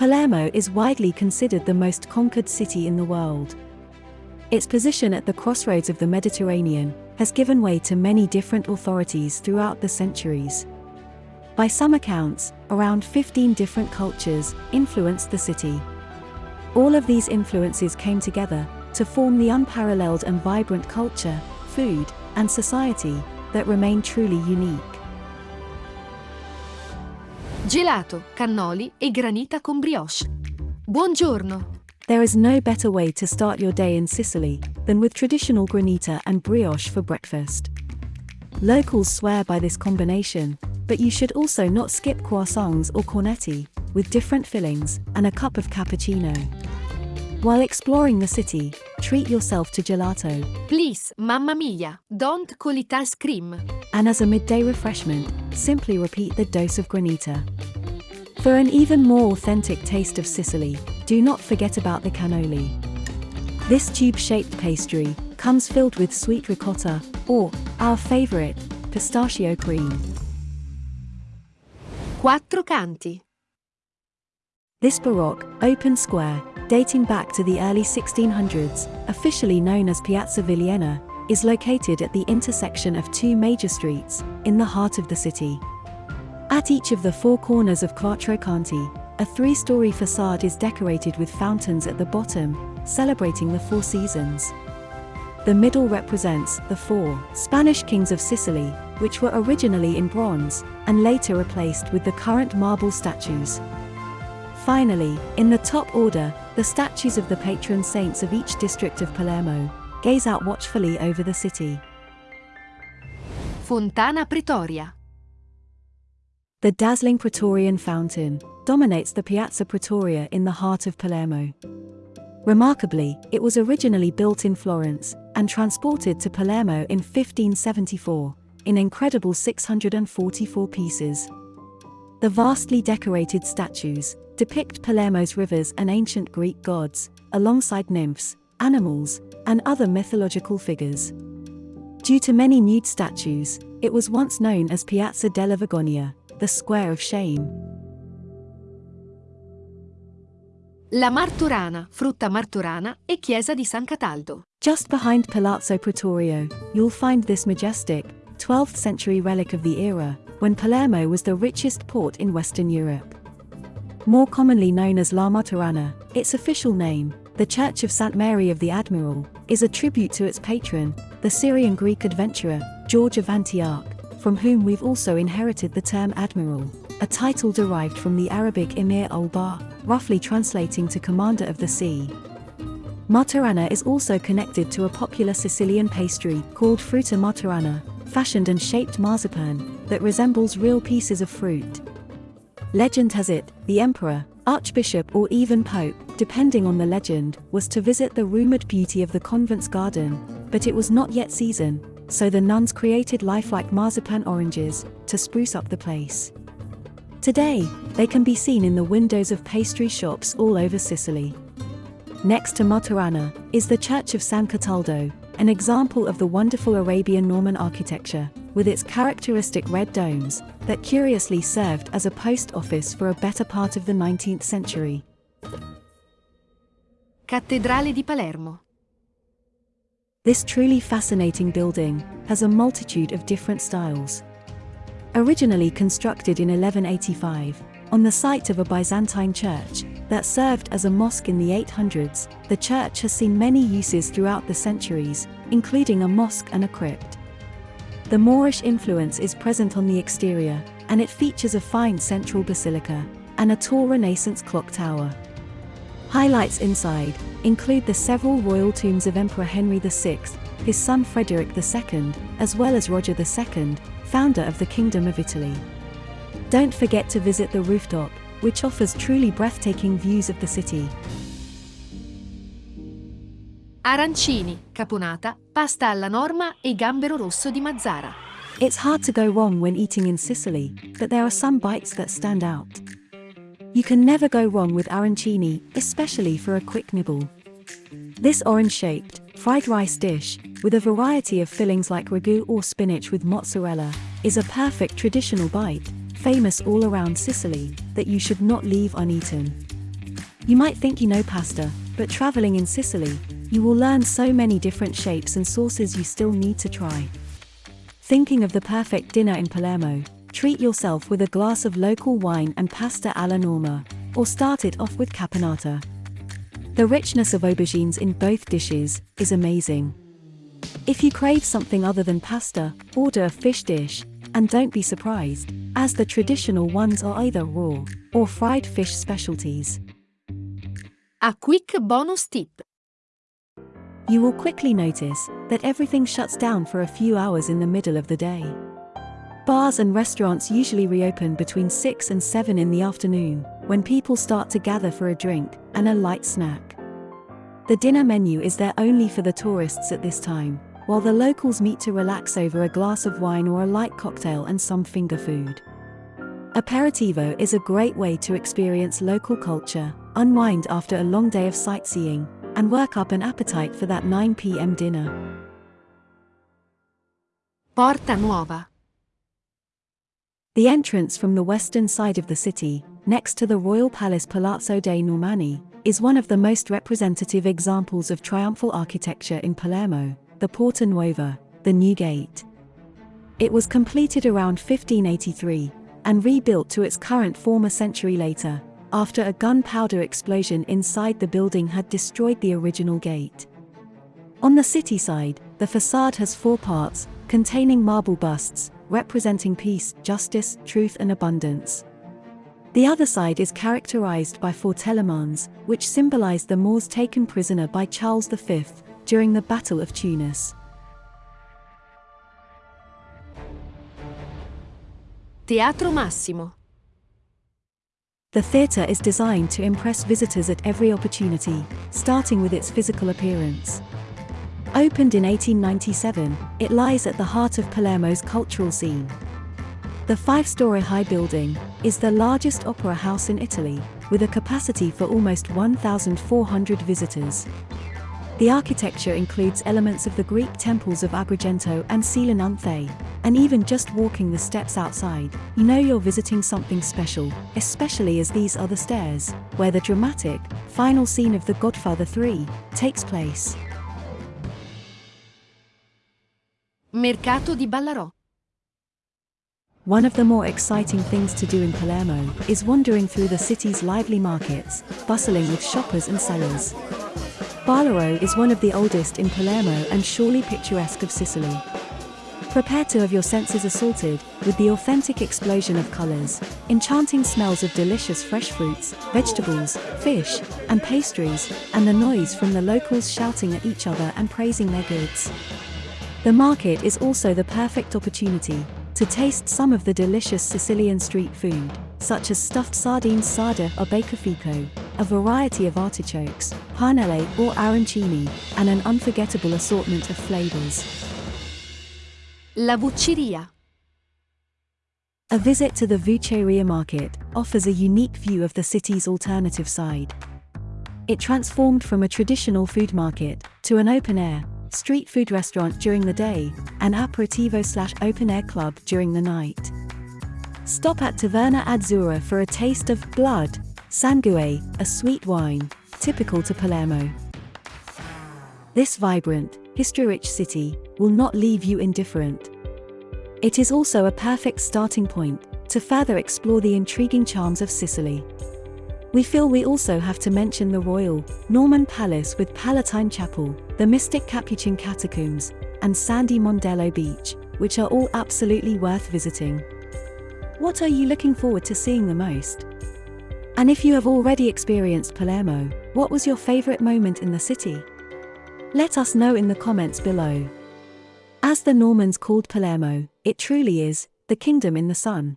Palermo is widely considered the most conquered city in the world. Its position at the crossroads of the Mediterranean has given way to many different authorities throughout the centuries. By some accounts, around 15 different cultures influenced the city. All of these influences came together to form the unparalleled and vibrant culture, food, and society that remain truly unique. Gelato, cannoli e granita con brioche. Buongiorno! There is no better way to start your day in Sicily than with traditional granita and brioche for breakfast. Locals swear by this combination, but you should also not skip croissants or cornetti, with different fillings, and a cup of cappuccino. While exploring the city, treat yourself to gelato, Please, mamma mia, don't call it ice cream. and as a midday refreshment, simply repeat the dose of granita. For an even more authentic taste of Sicily, do not forget about the cannoli. This tube-shaped pastry comes filled with sweet ricotta, or, our favorite, pistachio cream. Quattro canti. This Baroque, open square, dating back to the early 1600s, officially known as Piazza Vigliena, is located at the intersection of two major streets, in the heart of the city. At each of the four corners of Quattro Canti, a three-story facade is decorated with fountains at the bottom, celebrating the four seasons. The middle represents the four Spanish kings of Sicily, which were originally in bronze, and later replaced with the current marble statues. Finally, in the top order, the statues of the patron saints of each district of Palermo gaze out watchfully over the city. Fontana Pretoria. The dazzling Praetorian fountain dominates the Piazza Pretoria in the heart of Palermo. Remarkably, it was originally built in Florence and transported to Palermo in 1574, in incredible 644 pieces. The vastly decorated statues depict Palermo's rivers and ancient Greek gods, alongside nymphs, animals, and other mythological figures. Due to many nude statues, it was once known as Piazza della Vergogna, the Square of Shame. La Martorana, frutta martorana e chiesa di San Cataldo. Just behind Palazzo Pretorio, you'll find this majestic, 12th century relic of the era, when Palermo was the richest port in Western Europe. More commonly known as La Martorana, its official name, the Church of St. Mary of the Admiral, is a tribute to its patron, the Syrian Greek adventurer, George of Antioch, from whom we've also inherited the term admiral, a title derived from the Arabic Emir al-Bahr, roughly translating to commander of the sea. Martorana is also connected to a popular Sicilian pastry called frutta martorana, fashioned and shaped marzipan that resembles real pieces of fruit. Legend has it, the emperor, archbishop or even pope, depending on the legend, was to visit the rumored beauty of the convent's garden, but it was not yet season, so the nuns created lifelike marzipan oranges to spruce up the place. Today, they can be seen in the windows of pastry shops all over Sicily. Next to Martorana is the Church of San Cataldo, an example of the wonderful Arabian Norman architecture, with its characteristic red domes, that curiously served as a post office for a better part of the 19th century. Cattedrale di Palermo. This truly fascinating building has a multitude of different styles. Originally constructed in 1185, on the site of a Byzantine church that served as a mosque in the 800s, the church has seen many uses throughout the centuries, including a mosque and a crypt. The Moorish influence is present on the exterior, and it features a fine central basilica and a tall Renaissance clock tower. Highlights inside include the several royal tombs of Emperor Henry VI, his son Frederick II, as well as Roger II, founder of the Kingdom of Italy. Don't forget to visit the rooftop, which offers truly breathtaking views of the city. Arancini, caponata, pasta alla norma e gambero rosso di Mazara. It's hard to go wrong when eating in Sicily, but there are some bites that stand out. You can never go wrong with arancini, especially for a quick nibble. This orange-shaped, fried rice dish, with a variety of fillings like ragu or spinach with mozzarella, is a perfect traditional bite, famous all around Sicily, that you should not leave uneaten. You might think you know pasta, but traveling in Sicily, you will learn so many different shapes and sauces you still need to try. Thinking of the perfect dinner in Palermo, treat yourself with a glass of local wine and pasta alla norma, or start it off with caponata. The richness of aubergines in both dishes is amazing. If you crave something other than pasta, order a fish dish, and don't be surprised, as the traditional ones are either raw or fried fish specialties. A quick bonus tip. You will quickly notice that everything shuts down for a few hours in the middle of the day. Bars and restaurants usually reopen between 6 and 7 in the afternoon, when people start to gather for a drink and a light snack. The dinner menu is there only for the tourists at this time, while the locals meet to relax over a glass of wine or a light cocktail and some finger food. Aperitivo is a great way to experience local culture, unwind after a long day of sightseeing, and work up an appetite for that 9 pm dinner. Porta Nuova. The entrance from the western side of the city, next to the royal palace Palazzo dei Normanni, is one of the most representative examples of triumphal architecture in Palermo, the Porta Nuova, the New Gate. It was completed around 1583 and rebuilt to its current form a century later, after a gunpowder explosion inside the building had destroyed the original gate. On the city side, the facade has four parts, containing marble busts, representing peace, justice, truth and abundance. The other side is characterized by four telamons, which symbolize the Moors taken prisoner by Charles V during the Battle of Tunis. Teatro Massimo. The theatre is designed to impress visitors at every opportunity, starting with its physical appearance. Opened in 1897, it lies at the heart of Palermo's cultural scene. The five-story high building is the largest opera house in Italy, with a capacity for almost 1,400 visitors. The architecture includes elements of the Greek temples of Agrigento and Selinunte, and even just walking the steps outside, you know you're visiting something special, especially as these are the stairs, where the dramatic, final scene of The Godfather 3 takes place. Mercato di Ballarò. One of the more exciting things to do in Palermo is wandering through the city's lively markets, bustling with shoppers and sellers. Ballarò is one of the oldest in Palermo and surely picturesque of Sicily. Prepare to have your senses assaulted with the authentic explosion of colors, enchanting smells of delicious fresh fruits, vegetables, fish, and pastries, and the noise from the locals shouting at each other and praising their goods. The market is also the perfect opportunity to taste some of the delicious Sicilian street food, such as stuffed sardines sarda or beccafico, a variety of artichokes, panelle or arancini, and an unforgettable assortment of flavors. La Vucceria. A visit to the Vucceria market offers a unique view of the city's alternative side. It transformed from a traditional food market to an open-air, street food restaurant during the day, and aperitivo slash open-air club during the night. Stop at Taverna Azzurra for a taste of blood, sangue, a sweet wine, typical to Palermo. This vibrant, history-rich city will not leave you indifferent. It is also a perfect starting point to further explore the intriguing charms of Sicily. We feel we also have to mention the Royal Norman Palace with Palatine Chapel, the mystic Capuchin Catacombs, and sandy Mondello Beach, which are all absolutely worth visiting. What are you looking forward to seeing the most? And if you have already experienced Palermo, what was your favorite moment in the city? Let us know in the comments below. As the Normans called Palermo, it truly is the kingdom in the sun.